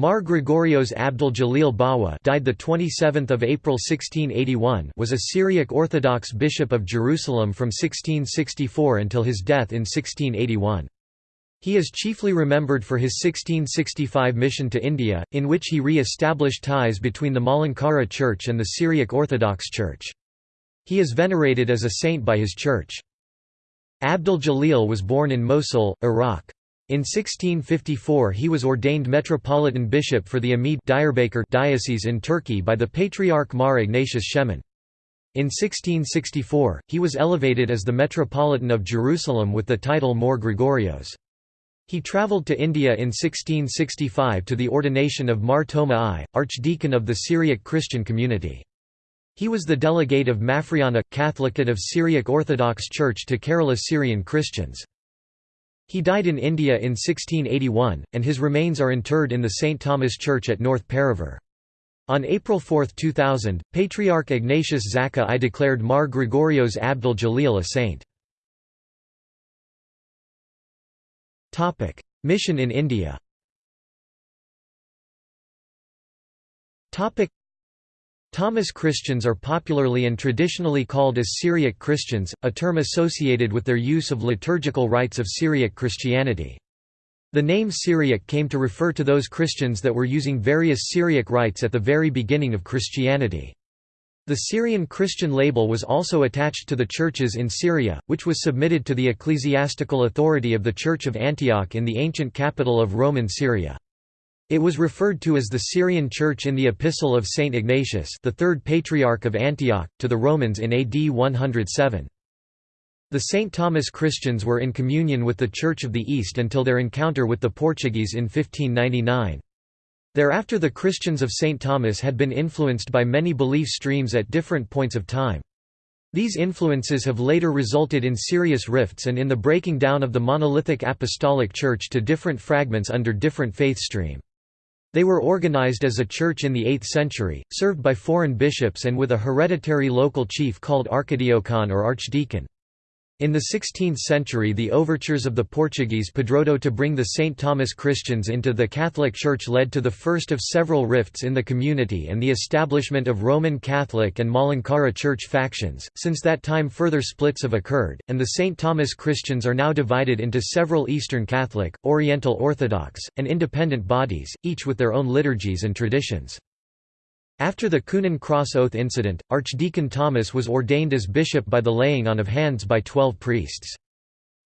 Mar Gregorios Abdul Jalil Bawa died the 27th of April 1681 was a Syriac Orthodox bishop of Jerusalem from 1664 until his death in 1681. He is chiefly remembered for his 1665 mission to India, in which he re-established ties between the Malankara Church and the Syriac Orthodox Church. He is venerated as a saint by his church. Abdul Jalil was born in Mosul, Iraq. In 1654 he was ordained metropolitan bishop for the Amid diocese in Turkey by the Patriarch Mar Ignatius Shemin. In 1664, he was elevated as the Metropolitan of Jerusalem with the title Mor Gregorios. He travelled to India in 1665 to the ordination of Mar Thoma I, archdeacon of the Syriac Christian community. He was the delegate of Mafriana, Catholicate of Syriac Orthodox Church to Kerala Syrian Christians. He died in India in 1681, and his remains are interred in the St. Thomas Church at North Paravur. On April 4, 2000, Patriarch Ignatius Zakka I declared Mar Gregorios Abdul Jalil a saint. Mission in India Thomas Christians are popularly and traditionally called as Syriac Christians, a term associated with their use of liturgical rites of Syriac Christianity. The name Syriac came to refer to those Christians that were using various Syriac rites at the very beginning of Christianity. The Syrian Christian label was also attached to the churches in Syria, which was submitted to the ecclesiastical authority of the Church of Antioch in the ancient capital of Roman Syria. It was referred to as the Syrian Church in the Epistle of Saint Ignatius the third Patriarch of Antioch, to the Romans in AD 107. The St. Thomas Christians were in communion with the Church of the East until their encounter with the Portuguese in 1599. Thereafter the Christians of St. Thomas had been influenced by many belief streams at different points of time. These influences have later resulted in serious rifts and in the breaking down of the monolithic apostolic church to different fragments under different faith stream. They were organized as a church in the 8th century, served by foreign bishops and with a hereditary local chief called archidiocon or archdeacon. In the 16th century the overtures of the Portuguese Padroado to bring the St. Thomas Christians into the Catholic Church led to the first of several rifts in the community and the establishment of Roman Catholic and Malankara Church factions. Since that time further splits have occurred, and the St. Thomas Christians are now divided into several Eastern Catholic, Oriental Orthodox, and independent bodies, each with their own liturgies and traditions. After the Coonan Cross Oath incident, Archdeacon Thomas was ordained as bishop by the laying on of hands by twelve priests.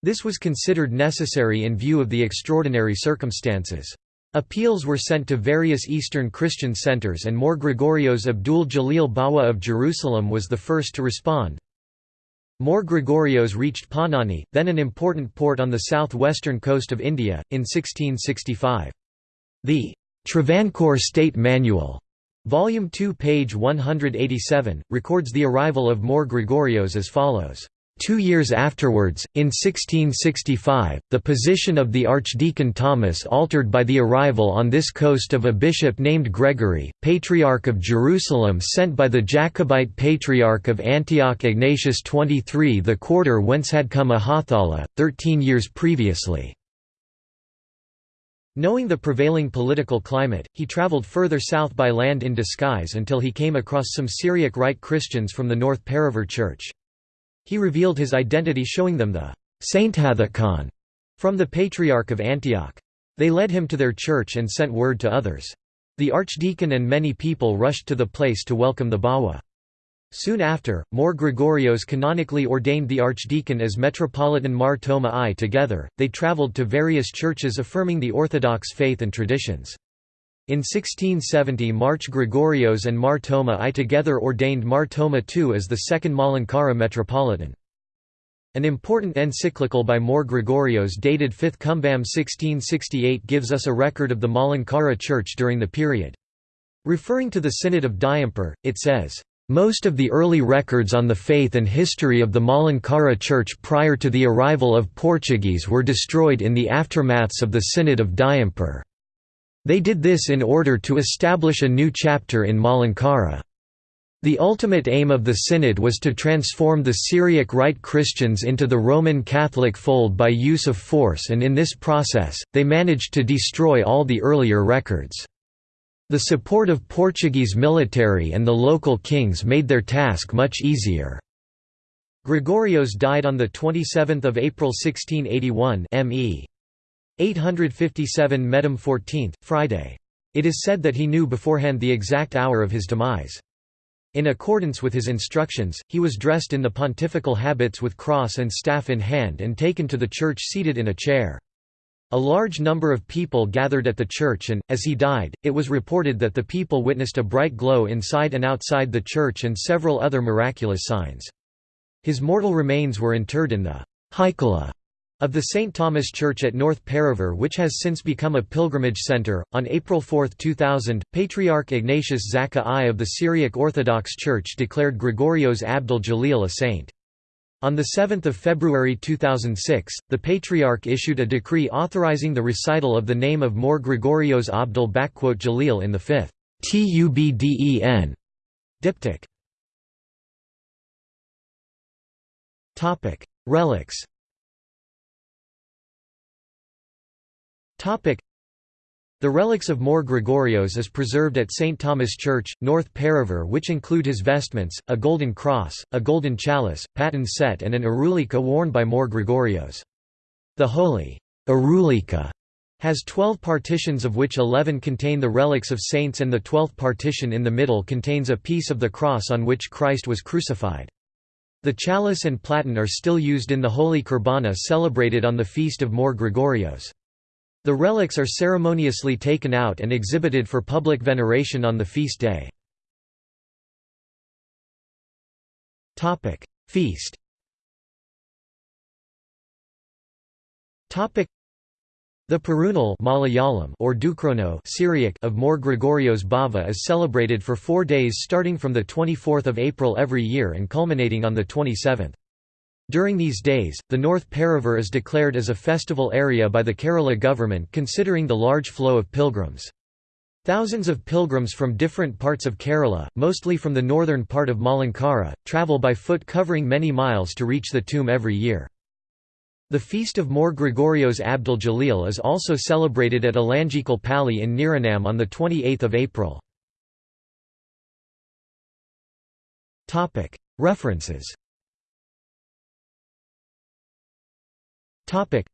This was considered necessary in view of the extraordinary circumstances. Appeals were sent to various Eastern Christian centers and Mor Gregorios Abdul Jalil Bawa of Jerusalem was the first to respond. Mor Gregorios reached Panani, then an important port on the southwestern coast of India, in 1665. The Travancore State Manual Volume 2 page 187, records the arrival of Mor Gregorios as follows. Two years afterwards, in 1665, the position of the Archdeacon Thomas altered by the arrival on this coast of a bishop named Gregory, Patriarch of Jerusalem sent by the Jacobite Patriarch of Antioch Ignatius XXIII the quarter whence had come Ahathala, thirteen years previously. Knowing the prevailing political climate, he traveled further south by land in disguise until he came across some Syriac Rite Christians from the North Paravur Church. He revealed his identity showing them the Sustatikon from the Patriarch of Antioch. They led him to their church and sent word to others. The archdeacon and many people rushed to the place to welcome the Bawa. Soon after, Mor Gregorios canonically ordained the archdeacon as Metropolitan Mar Thoma I. Together, they travelled to various churches affirming the Orthodox faith and traditions. In 1670 March Gregorios and Mar Thoma I together ordained Mar Thoma II as the second Malankara Metropolitan. An important encyclical by Mor Gregorios dated 5th Kumbam 1668 gives us a record of the Malankara Church during the period. Referring to the Synod of Diamper, it says, most of the early records on the faith and history of the Malankara Church prior to the arrival of Portuguese were destroyed in the aftermaths of the Synod of Diamper. They did this in order to establish a new chapter in Malankara. The ultimate aim of the Synod was to transform the Syriac Rite Christians into the Roman Catholic fold by use of force and in this process, they managed to destroy all the earlier records. The support of Portuguese military and the local kings made their task much easier. Gregorios died on the 27 April 1681 ME. 857 Medam 14th, Friday. It is said that he knew beforehand the exact hour of his demise. In accordance with his instructions, he was dressed in the pontifical habits with cross and staff in hand and taken to the church seated in a chair. A large number of people gathered at the church and, as he died, it was reported that the people witnessed a bright glow inside and outside the church and several other miraculous signs. His mortal remains were interred in the Haikala of the St. Thomas Church at North Paravur which has since become a pilgrimage center. On April 4, 2000, Patriarch Ignatius Zakka I of the Syriac Orthodox Church declared Gregorios Abdul Jalil a saint. On 7 February 2006, the Patriarch issued a decree authorizing the recital of the name of Mor Gregorios Abdul Jalil in the fifth Tubden diptych. Relics the relics of Mor Gregorios is preserved at St. Thomas Church, North Paravur which include his vestments, a golden cross, a golden chalice, paten set and an Aurulika worn by Mor Gregorios. The holy Aurulika has 12 partitions of which 11 contain the relics of saints and the twelfth partition in the middle contains a piece of the cross on which Christ was crucified. The chalice and platen are still used in the Holy Kurbana celebrated on the feast of Mor Gregorios. The relics are ceremoniously taken out and exhibited for public veneration on the feast day. Feast the Perunal Malayalam or Dukrono Syriac of Mor Gregorios Bava is celebrated for four days starting from 24 April every year and culminating on 27. During these days, the North Paravur is declared as a festival area by the Kerala government considering the large flow of pilgrims. Thousands of pilgrims from different parts of Kerala, mostly from the northern part of Malankara, travel by foot covering many miles to reach the tomb every year. The feast of Mor Gregorios Abdul Jalil is also celebrated at Alanjikal Pali in Niranam on 28 April. References Topic.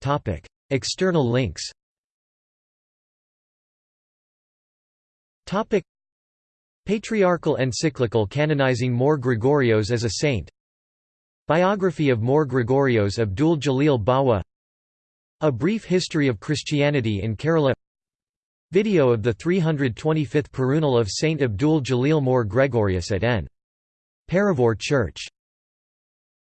Topic. External links Topic. Patriarchal encyclical canonizing Mor Gregorios as a saint Biography of Mor Gregorios Abdul Jalil Bawa A Brief History of Christianity in Kerala Video of the 325th Perunal of Saint Abdul Jalil Mor Gregorius at N. Paravur Church